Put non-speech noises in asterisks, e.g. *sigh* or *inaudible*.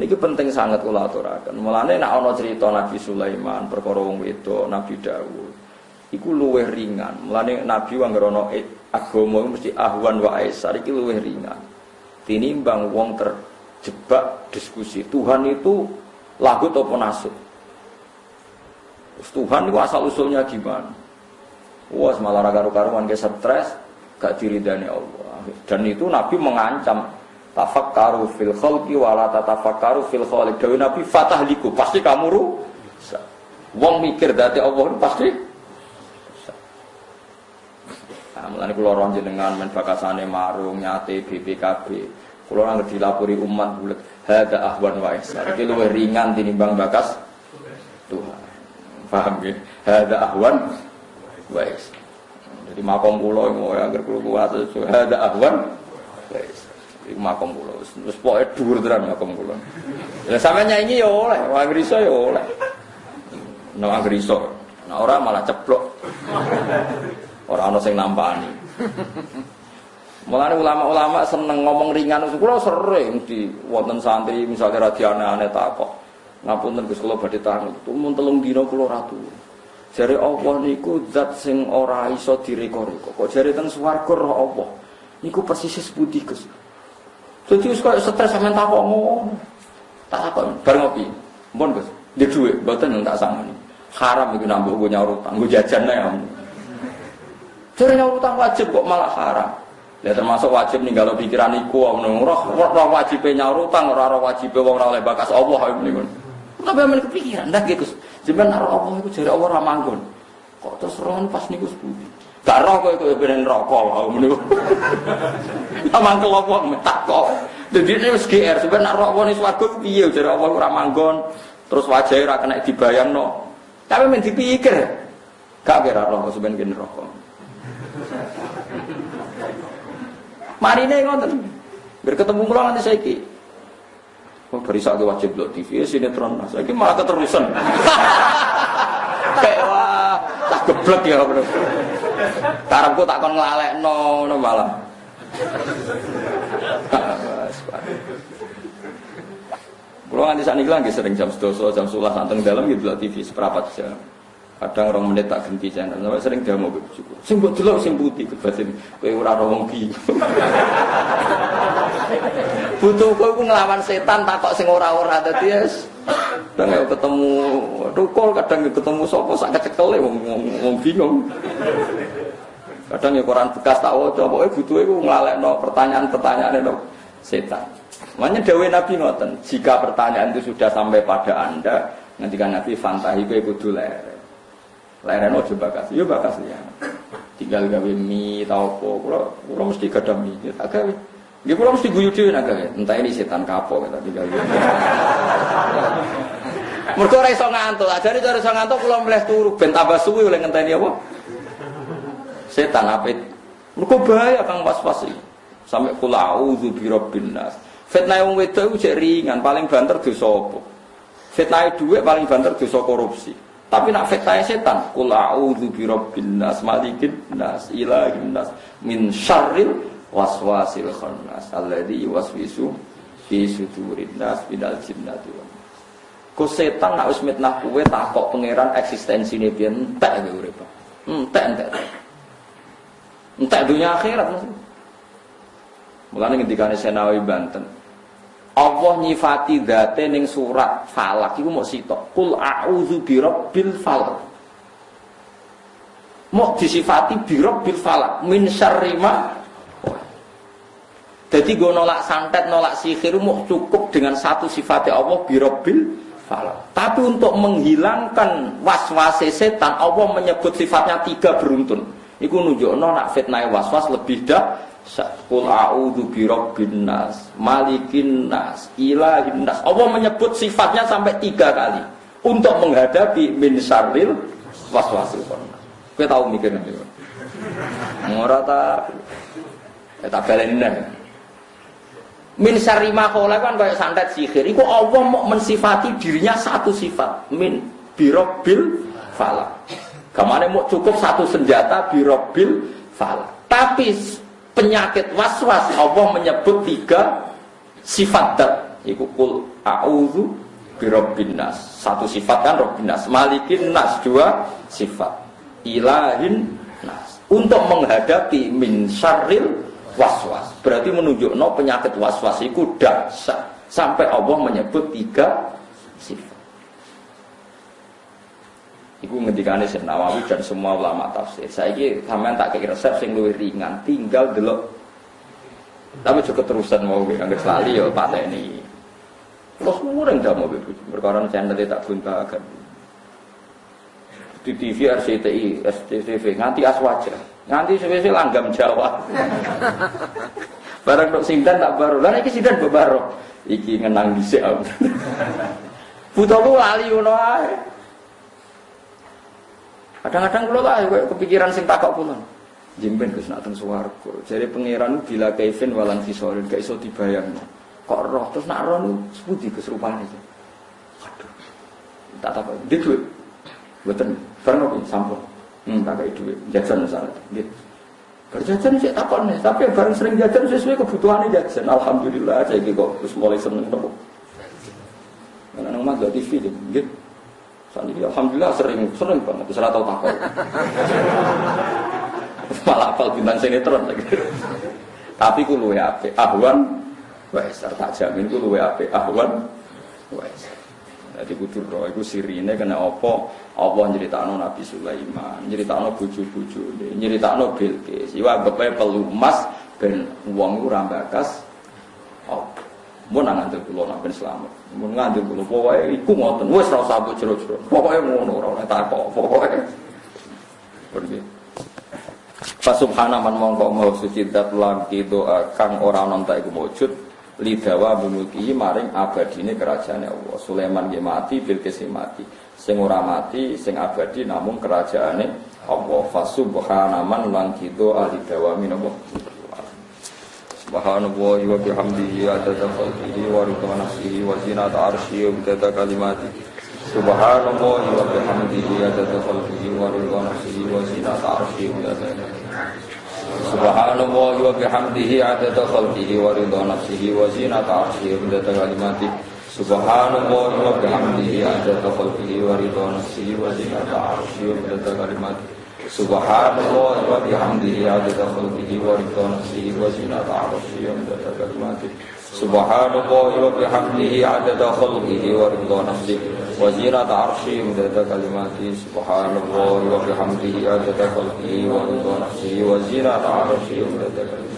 Niki penting sangat kula aturaken. Mulane nek ana cerita Nabi Sulaiman, perkara wong wedok, Nabi Dawud, iku luwih ringan. Mulane Nabi anggere ana agama mesti ahwan wa aisar iki luwih ringan. Tinimbang wong terjebak diskusi Tuhan itu lagu atau nasib. Tuhan itu asal usulnya gimana? Wah, malah karu-karuan ke stres, gak diridani Allah. Dan itu Nabi mengancam tafakkaru fil khalqi wala tatafakkaru fil khaliq. Dewi Nabi fatahliku, pasti kamu rusak. Wong mikir dati Allah pasti rusak. Nah, mulane kula ron jenengan men bakasane marung nyate BPKB. Kula nang dilapori umat bulet hada ahwan wa ihsan. Iki luwih ringan tinimbang bakas Tuhan. Paham ya? Hada ahwan wa ihsan. Jadi makom kula yang anggere kula kuat hada ahwan wa ihsan. Iku makom kula. Wis pokoke dhuwur tenan makom kula. Ya sampe nyanyi ya oleh, wong Inggris ya oleh. No Inggris. Nah ora malah ceplok. Ora ana sing nampani. Mulane ulama-ulama seneng ngomong ringan. Kula sering di wonten santri misalnya radiane aneh takok. Ngapunten Gus kula badhe tangi. Mun telung dina kula ratu. Jare Allah niku zat sing ora iso direko-reko. Kok jare teng swarga roh Allah. Niku persis putih Gus. Jadi wis stres sampean takok. Tak takok bar ngopi. Mun Gus, di dhuwit mboten tak sangani. Haram iku nambah gue nyaur utang, gue jajan ya. Jare nyaur utang wajib kok malah haram. Ya termasuk wajib nih kalau pikiran iku ngono. Roh roh wajib nyaur utang, ora roh wajib wong ora oleh bakas Allah niku. Tapi amen kepikiran dah gitu. Sampeyan karo Allah iku jare Allah ora manggon. Kok terus rohan pas niku sepundi? Gak roh kok iku ben rokok wae niku. *laughs* Amang kelompok metak kok. Jadi ini wis GR, sebenarnya nak rokok nih swarga piye jare Allah ora manggon. Terus wajahnya ora kena dibayangno. Tapi men dipikir. Gak kira rokok sebenarnya kene rokok. Marine ngoten. Biar ketemu kula nanti saiki. Oh, beri satu wajib lo TV ya sinetron mas. Lagi malah keterusan. *laughs* Kayak wah, tak geblek ya bener. Karepku tak kon nglalekno ngono malah. Kulo nganti sakniki lagi sering jam 12 jam 11 santeng dalam gitu lah TV seperempat jam. Kadang orang menit tak ganti channel, sampai sering dia mau bojoku. Sing mbok delok sing putih kebatin kowe ora ora wong. *laughs* Butuh kowe ku nglawan setan takok sing ora-ora dadi yes. Kadang ketemu tukul, kadang ketemu sapa sak kecekele wong wong- bingung. Kadang ya koran bekas tak waca, pokoke butuhe ku nglalekno pertanyaan-pertanyaan itu setan. Makanya dawe Nabi ngoten, jika pertanyaan itu sudah sampai pada Anda, nanti kan Nabi fantahi kowe kudu. Leren ojo bakas, yo bakas ya. Tinggal gawe mie tau apa, kula kula mesti gadah mie, ya tak gawe. Nggih kula mesti guyu dhewe nak gawe. Entah ini setan kapok kita tinggal gawe. *laughs* Mergo ora iso ngantuk, ajare cara iso ngantuk kula mleh turu ben tambah suwi oleh ngenteni apa? Setan apit. Mergo bahaya kang pas-pas iki. Sampai kula auzu bi rabbin nas. Fitnah wong wedok iku jek ringan, paling banter dosa apa? Fitnah dhuwit paling banter dosa korupsi. Tapi nak fitnah setan, kul a'udzu bi rabbin nas, malikin nas, ilahin nas, min syarril waswasil khannas alladzi yuwaswisu fi sudurin nas minal jinnati wan. Ku setan nak wis mitnah kowe takok pangeran eksistensine piye entek kowe urip. Entek entek. Entek dunia akhirat mesti. Mulane ngendikane Senawi Banten, Allah nyifati date ning surat Falak iku mau sitok. Qul a'udzu birabbil falaq. Mau disifati birabbil falaq min syarri ma Jadi gue nolak santet, nolak sihir mau cukup dengan satu sifatnya Allah birabbil falaq. Tapi untuk menghilangkan waswase setan, Allah menyebut sifatnya tiga beruntun. Iku nunjukno nak fitnah waswas lebih dah Qul a'udzu birabbin nas, malikin nas, ilahin nas. Allah menyebut sifatnya sampai tiga kali untuk menghadapi min syarril waswasil khannas. Kowe tahu mikir nanti. Ora ta eh tak baleni. Min syarri ma kan kayak santet sihir. Iku Allah mau mensifati dirinya satu sifat. Min birobil falak. Ke mana mau cukup satu senjata birobil falak. Tapi penyakit was-was Allah menyebut tiga sifat dat. Iku kul a'udhu birobbin nas. Satu sifat kan robbin nas. Malikin nas dua sifat. Ilahin nas. Untuk menghadapi min syarril was-was. Berarti menunjuk no penyakit was-was itu dahsyat. Sampai Allah menyebut tiga sifat. Iku ngendikane Syekh Nawawi dan semua ulama tafsir. Saiki sampean tak kira resep sing luwih ringan, tinggal delok. Tapi juga terusan mau nggak selalu ya Pak Teni. Terus mureng dah mau perkara channel tak guntakan. Di TV RCTI, SCTV, nganti aswaja, nganti sesuai langgam Jawa. Barang dok sindan tak baru, lah iki sindan baru, iki ngenang dhisik. Butuh lu lali ngono. Kadang-kadang kula lah kepikiran sing takok kula. Jemben Gus nak teng swarga. Jare pangeran bila kaifin walan fisolin gak iso dibayangno. Kok roh terus nak roh sepundi Gus rupane iki. Aduh. Tak takok, "Ndi duit?" Mboten. Bareng opo sampun. Hmm, tak kei duit. Jajan misalnya. Nggih. Berjajan sih takon nih, tapi bareng sering jajan sesuai kebutuhannya jajan. Alhamdulillah, saya kok terus mulai seneng nopo. Karena mas TV, gitu. Ini alhamdulillah sering sering banget, bisa tahu takut. Malah apal bintang sinetron lagi. Tapi ku luwe ape ahwan wes tak jamin ku luwe ape ahwan wes. Jadi kudu roh iku sirine kena apa? Allah nyeritakno Nabi Sulaiman, nyeritakno bojo-bojone, nyeritakno Bilqis. Iwa anggap pelumas ben wong iku ra bakas. Mun nang ngandel kula nak ben selamat. Mun ngandel kula pokoke iku ngoten. Wis ora usah mbok jero-jero. Pokoke ngono ora oleh takok. Pokoke. Pergi. Fa subhana man mongko mau suci dat lagi doa kang ora ana tak iku wujud lidawa bumulki maring abadine kerajaan Allah. Sulaiman nggih mati, Bilqis mati. Sing ora mati, sing abadi namung kerajaane Allah. Fa subhana man lan kido alidawa minallah. Subhanallahi wa bihamdihi adada khalqihi wa ridha nafsihi wa zinata arsyihi wa bidada kalimati Subhanallahi wa bihamdihi adada khalqihi wa ridha nafsihi wa zinata arsyihi wa bidada Subhanallahi wa bihamdihi adada khalqihi wa ridha nafsihi wa zinata arsyihi wa bidada kalimati Subhanallahi wa bihamdihi adada Subhanallah wa bihamdihi adada khalqihi wa ridha nafsihi wa zinata arsyihi wa midada kalimatihi Subhanallah wa bihamdihi adada khalqihi wa ridha nafsihi wa zinata arsyihi wa midada kalimatihi Subhanallah wa bihamdihi adada khalqihi wa ridha nafsihi wa zinata arsyihi wa midada kalimatihi